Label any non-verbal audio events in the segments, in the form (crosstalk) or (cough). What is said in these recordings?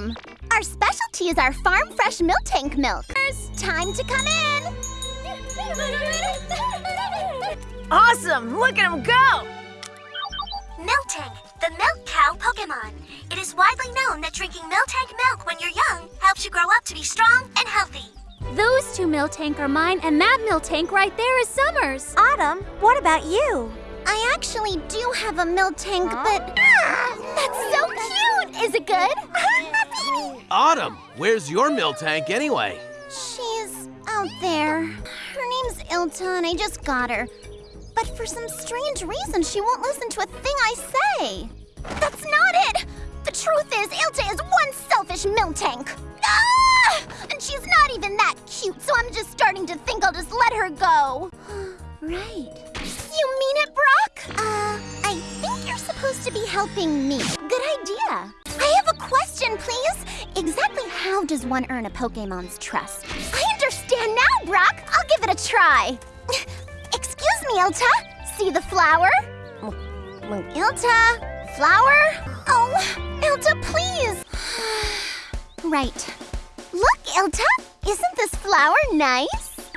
welcome. Our specialty is our farm fresh Miltank milk. Time to come in. Awesome! Look at him go! Miltank, the milk cow Pokemon. It is widely known that drinking Miltank milk when you're young helps you grow up to be strong and healthy. Those two Miltank are mine, and that Miltank right there is Summer's. Autumn, what about you? I actually do have a Miltank, but that's so cute. Is it good? (laughs) Autumn, where's your Miltank anyway? She's out there. Her name's Ilta, and I just got her. But for some strange reason, she won't listen to a thing I say. That's not it! The truth is, Ilta is one selfish Miltank. Ah! And she's not even that cute, so I'm just starting to think I'll just let her go. (gasps) right. You mean it, Brock? Uh, I think you're supposed to be helping me. Good idea. Question, please. Exactly how does one earn a Pokemon's trust? I understand now, Brock. I'll give it a try. (laughs) Excuse me, Ilta. See the flower? Ilta, flower? Oh, Ilta, please. (sighs) right. Look, Ilta. Isn't this flower nice? (gasps)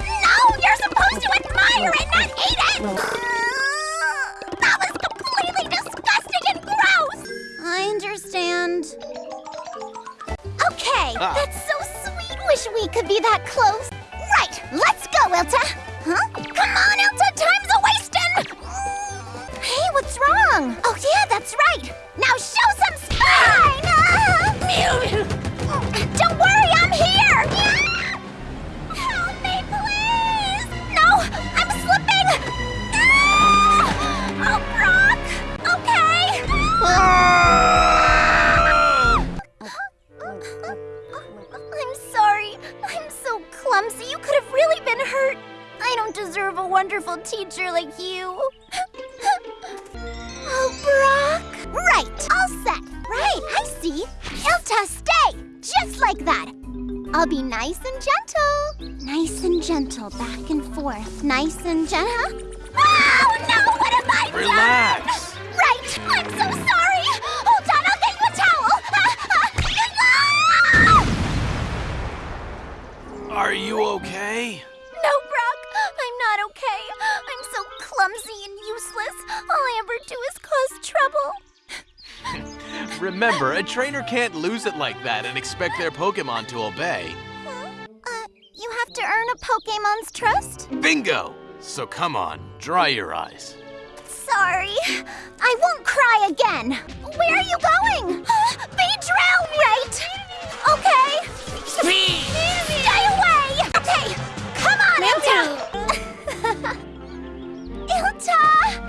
No, you're supposed to admire it, not eat it. That's so sweet. Wish we could be that close. Right, let's go, Ilta. Huh? Come on, Ilta, time's a wasting. Mm. Hey, what's wrong? Oh yeah, that's right. Now Ilta, stay. Just like that. I'll be nice and gentle. Nice and gentle, back and forth. Nice and gentle. Oh, no. What have I done? Relax. Right! I'm so sorry! Hold on, I'll get you a towel! Ah, (laughs) ah. Are you okay? No, Brock, I'm not okay. I'm so clumsy and useless. All I ever do is cause trouble. Remember, a trainer can't lose it like that and expect their Pokemon to obey. Huh? Uh, you have to earn a Pokemon's trust? Bingo! So come on, dry your eyes. Sorry. I won't cry again. Where are you going? (gasps) Beedrill! Right. Okay. Stay away! Okay, come on, Ilta! (laughs) Ilta!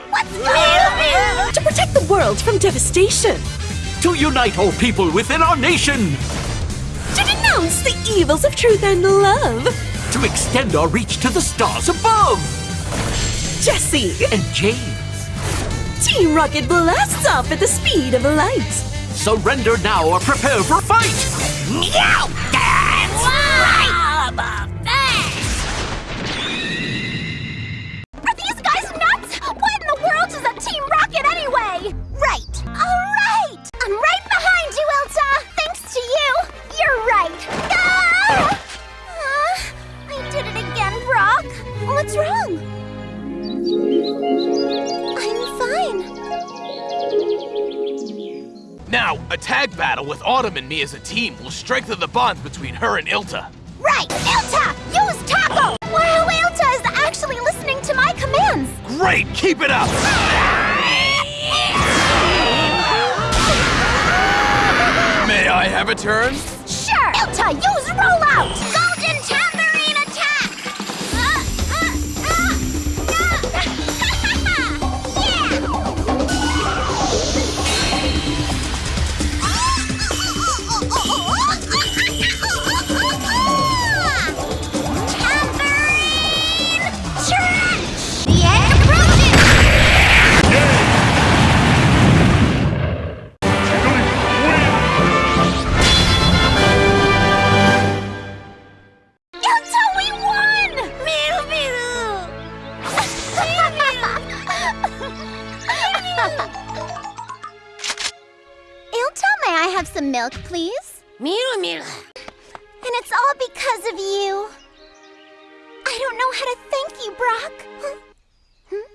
What's going on? to protect the world from devastation, To unite all people within our nation! to denounce the evils of truth and love. To extend our reach to the stars above! Jessie, And James, Team Rocket blasts off at the speed of light. surrender now or prepare for fight! Meow! Now, a tag battle with Autumn and me as a team will strengthen the bond between her and Ilta. Right. Ilta, use Tackle. Wow, Ilta is actually listening to my commands. Great, keep it up! (laughs) May I have a turn? Sure. Ilta, use rollout. Milk, please. Mira, mira. And it's all because of you. I don't know how to thank you, Brock. Huh? Hmm?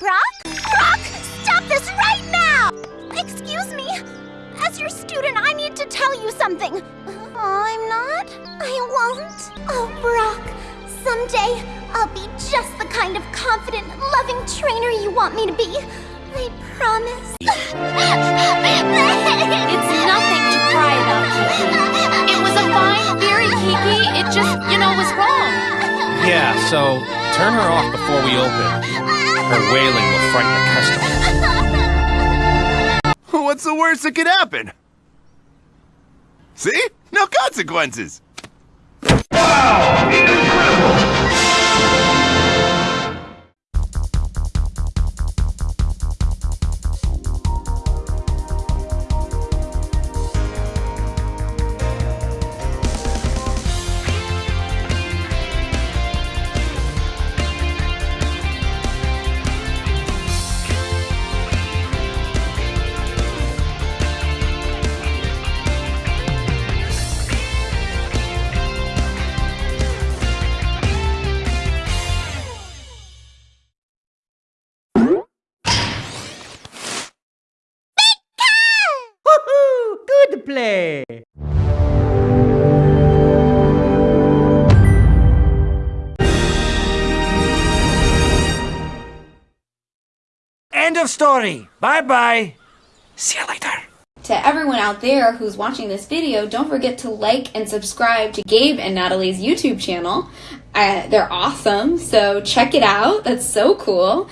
Brock? Brock, stop this right now! Excuse me. As your student, I need to tell you something. Oh, I'm not? I won't. Oh, Brock, someday I'll be just the kind of confident, loving trainer you want me to be. I promise. (laughs) It's nothing to cry about, Kiki. It was a fine theory, Kiki. It just, you know, was wrong. Yeah, so turn her off before we open. Her wailing will frighten the customers. (laughs) What's the worst that could happen? See? No consequences. Good play. End of story. Bye bye. See you later. To everyone out there who's watching this video, don't forget to like and subscribe to Gabe and Natalie's YouTube channel. Uh, they're awesome, so check it out. That's so cool.